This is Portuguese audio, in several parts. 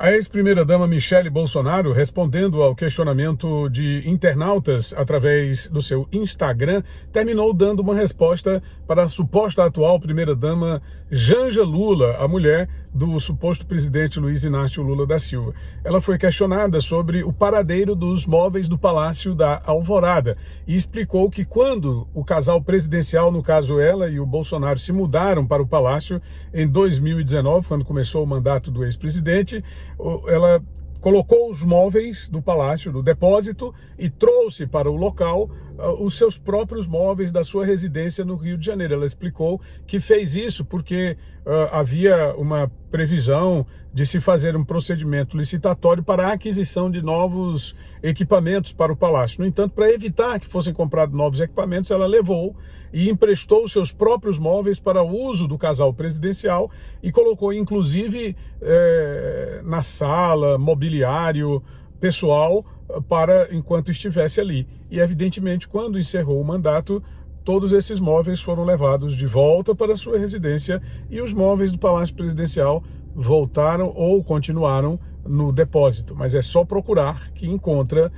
A ex-primeira-dama Michele Bolsonaro, respondendo ao questionamento de internautas através do seu Instagram, terminou dando uma resposta para a suposta atual primeira-dama Janja Lula, a mulher do suposto presidente Luiz Inácio Lula da Silva. Ela foi questionada sobre o paradeiro dos móveis do Palácio da Alvorada e explicou que quando o casal presidencial, no caso ela e o Bolsonaro, se mudaram para o Palácio em 2019, quando começou o mandato do ex-presidente, ela colocou os móveis do palácio, do depósito, e trouxe para o local os seus próprios móveis da sua residência no Rio de Janeiro. Ela explicou que fez isso porque uh, havia uma previsão de se fazer um procedimento licitatório para a aquisição de novos equipamentos para o palácio. No entanto, para evitar que fossem comprados novos equipamentos, ela levou e emprestou os seus próprios móveis para o uso do casal presidencial e colocou, inclusive, eh, na sala, mobiliário pessoal, para enquanto estivesse ali. E, evidentemente, quando encerrou o mandato, todos esses móveis foram levados de volta para sua residência e os móveis do Palácio Presidencial voltaram ou continuaram no depósito. Mas é só procurar que encontra.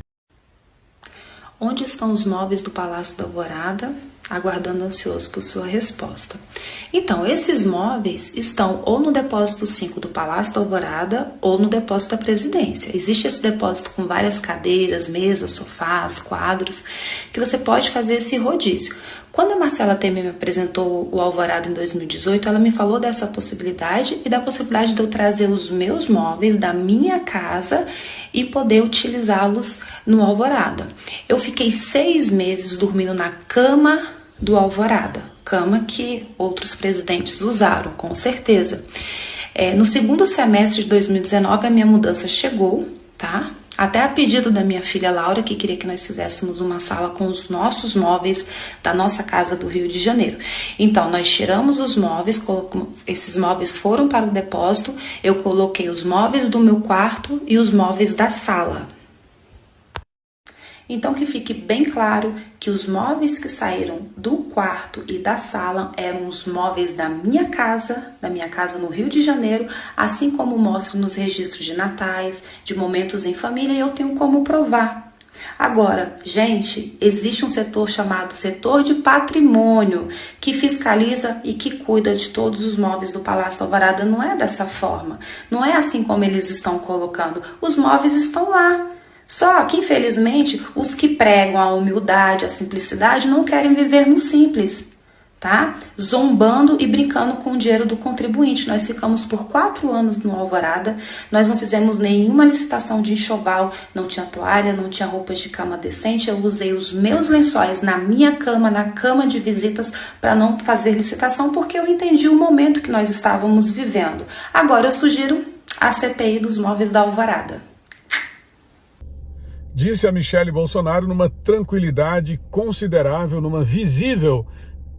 Onde estão os móveis do Palácio da Alvorada? Aguardando ansioso por sua resposta. Então, esses móveis estão ou no depósito 5 do Palácio da Alvorada ou no depósito da Presidência. Existe esse depósito com várias cadeiras, mesas, sofás, quadros, que você pode fazer esse rodízio. Quando a Marcela Temer me apresentou o Alvorada em 2018, ela me falou dessa possibilidade e da possibilidade de eu trazer os meus móveis da minha casa e poder utilizá-los no Alvorada. Eu fiquei seis meses dormindo na cama do Alvorada, cama que outros presidentes usaram, com certeza. É, no segundo semestre de 2019, a minha mudança chegou, tá? Até a pedido da minha filha Laura, que queria que nós fizéssemos uma sala com os nossos móveis da nossa casa do Rio de Janeiro. Então, nós tiramos os móveis, esses móveis foram para o depósito, eu coloquei os móveis do meu quarto e os móveis da sala. Então que fique bem claro que os móveis que saíram do quarto e da sala eram os móveis da minha casa, da minha casa no Rio de Janeiro, assim como mostra nos registros de natais, de momentos em família, e eu tenho como provar. Agora, gente, existe um setor chamado setor de patrimônio que fiscaliza e que cuida de todos os móveis do Palácio Alvarada. Não é dessa forma, não é assim como eles estão colocando. Os móveis estão lá. Só que, infelizmente, os que pregam a humildade, a simplicidade, não querem viver no simples, tá? Zombando e brincando com o dinheiro do contribuinte. Nós ficamos por quatro anos no Alvorada, nós não fizemos nenhuma licitação de enxoval, não tinha toalha, não tinha roupas de cama decente. Eu usei os meus lençóis na minha cama, na cama de visitas, para não fazer licitação, porque eu entendi o momento que nós estávamos vivendo. Agora eu sugiro a CPI dos móveis da Alvorada disse a Michele Bolsonaro numa tranquilidade considerável, numa visível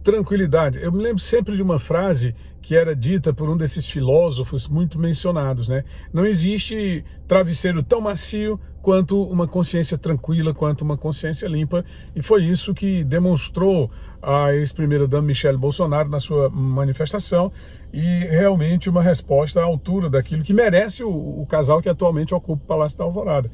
tranquilidade. Eu me lembro sempre de uma frase que era dita por um desses filósofos muito mencionados, né? Não existe travesseiro tão macio quanto uma consciência tranquila, quanto uma consciência limpa, e foi isso que demonstrou a ex-primeira-dama Michele Bolsonaro na sua manifestação, e realmente uma resposta à altura daquilo que merece o, o casal que atualmente ocupa o Palácio da Alvorada.